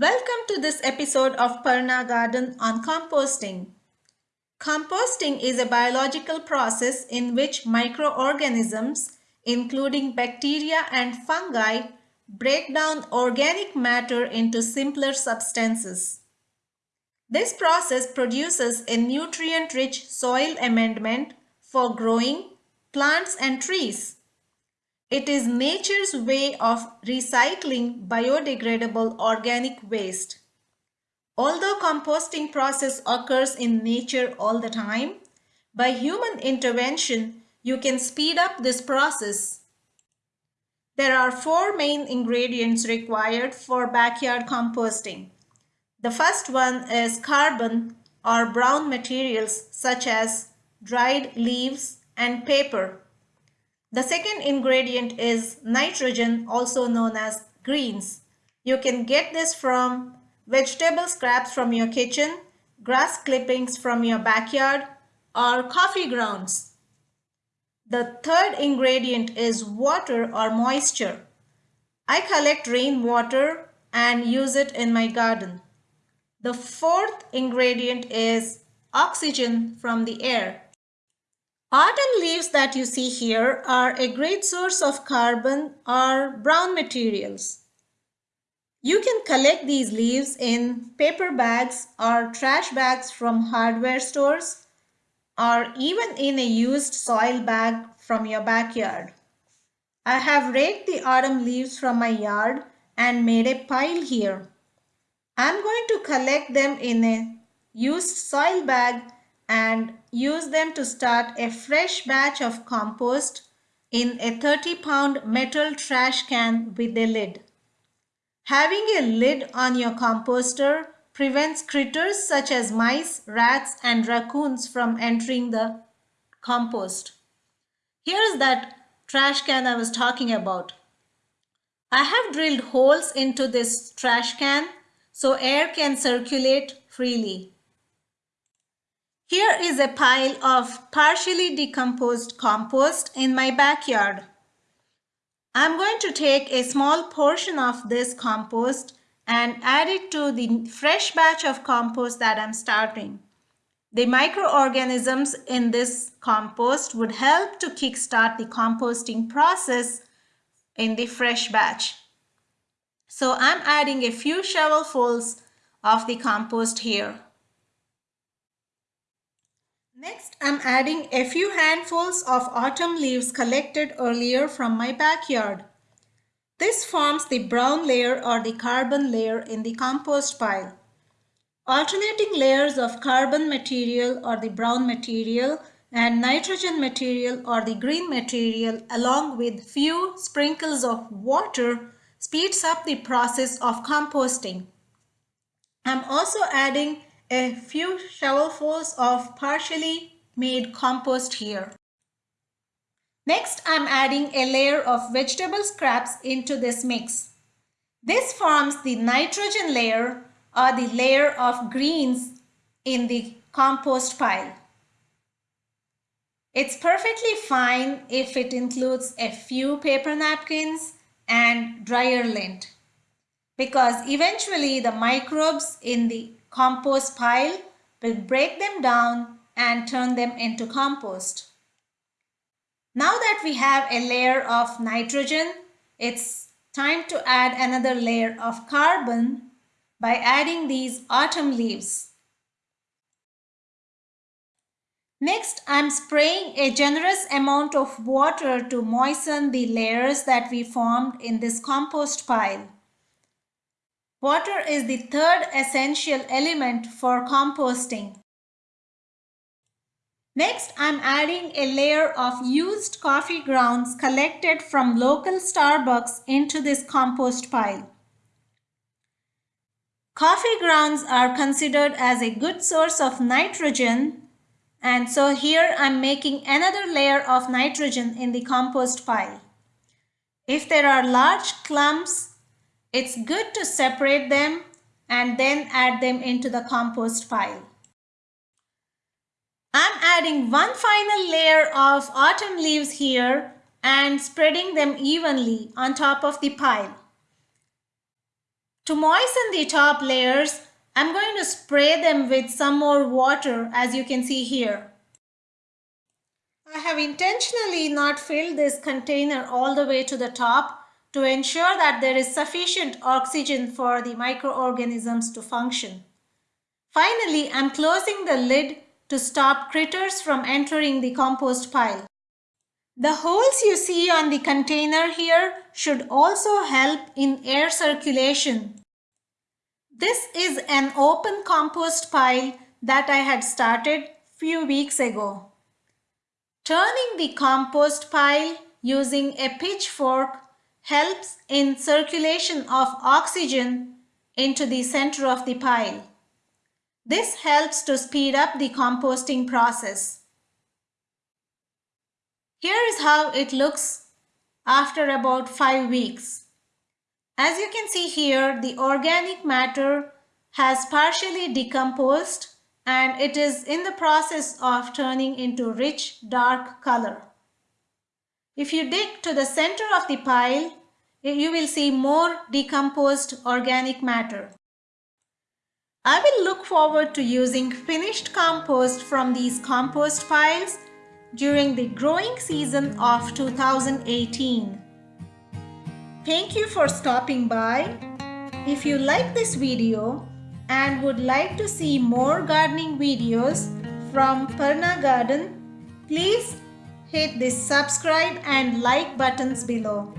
Welcome to this episode of Parna Garden on composting. Composting is a biological process in which microorganisms, including bacteria and fungi, break down organic matter into simpler substances. This process produces a nutrient-rich soil amendment for growing plants and trees. It is nature's way of recycling biodegradable organic waste. Although composting process occurs in nature all the time, by human intervention, you can speed up this process. There are four main ingredients required for backyard composting. The first one is carbon or brown materials such as dried leaves and paper. The second ingredient is nitrogen, also known as greens. You can get this from vegetable scraps from your kitchen, grass clippings from your backyard, or coffee grounds. The third ingredient is water or moisture. I collect rainwater and use it in my garden. The fourth ingredient is oxygen from the air. Autumn leaves that you see here are a great source of carbon or brown materials. You can collect these leaves in paper bags or trash bags from hardware stores or even in a used soil bag from your backyard. I have raked the autumn leaves from my yard and made a pile here. I'm going to collect them in a used soil bag and use them to start a fresh batch of compost in a 30 pound metal trash can with a lid. Having a lid on your composter prevents critters such as mice, rats and raccoons from entering the compost. Here is that trash can I was talking about. I have drilled holes into this trash can so air can circulate freely. Here is a pile of partially decomposed compost in my backyard. I'm going to take a small portion of this compost and add it to the fresh batch of compost that I'm starting. The microorganisms in this compost would help to kickstart the composting process in the fresh batch. So I'm adding a few shovelfuls of the compost here. Next, I'm adding a few handfuls of autumn leaves collected earlier from my backyard. This forms the brown layer or the carbon layer in the compost pile. Alternating layers of carbon material or the brown material and nitrogen material or the green material along with few sprinkles of water speeds up the process of composting. I'm also adding a few shovelfuls of partially made compost here. Next, I'm adding a layer of vegetable scraps into this mix. This forms the nitrogen layer or the layer of greens in the compost pile. It's perfectly fine if it includes a few paper napkins and dryer lint because eventually the microbes in the compost pile will break them down and turn them into compost. Now that we have a layer of nitrogen, it's time to add another layer of carbon by adding these autumn leaves. Next, I'm spraying a generous amount of water to moisten the layers that we formed in this compost pile. Water is the third essential element for composting. Next, I'm adding a layer of used coffee grounds collected from local Starbucks into this compost pile. Coffee grounds are considered as a good source of nitrogen and so here I'm making another layer of nitrogen in the compost pile. If there are large clumps it's good to separate them and then add them into the compost pile. I'm adding one final layer of autumn leaves here and spreading them evenly on top of the pile. To moisten the top layers, I'm going to spray them with some more water as you can see here. I have intentionally not filled this container all the way to the top to ensure that there is sufficient oxygen for the microorganisms to function. Finally, I'm closing the lid to stop critters from entering the compost pile. The holes you see on the container here should also help in air circulation. This is an open compost pile that I had started few weeks ago. Turning the compost pile using a pitchfork helps in circulation of oxygen into the center of the pile. This helps to speed up the composting process. Here is how it looks after about 5 weeks. As you can see here, the organic matter has partially decomposed and it is in the process of turning into rich dark color. If you dig to the center of the pile, you will see more decomposed organic matter. I will look forward to using finished compost from these compost piles during the growing season of 2018. Thank you for stopping by. If you like this video and would like to see more gardening videos from Parna Garden, please hit the subscribe and like buttons below.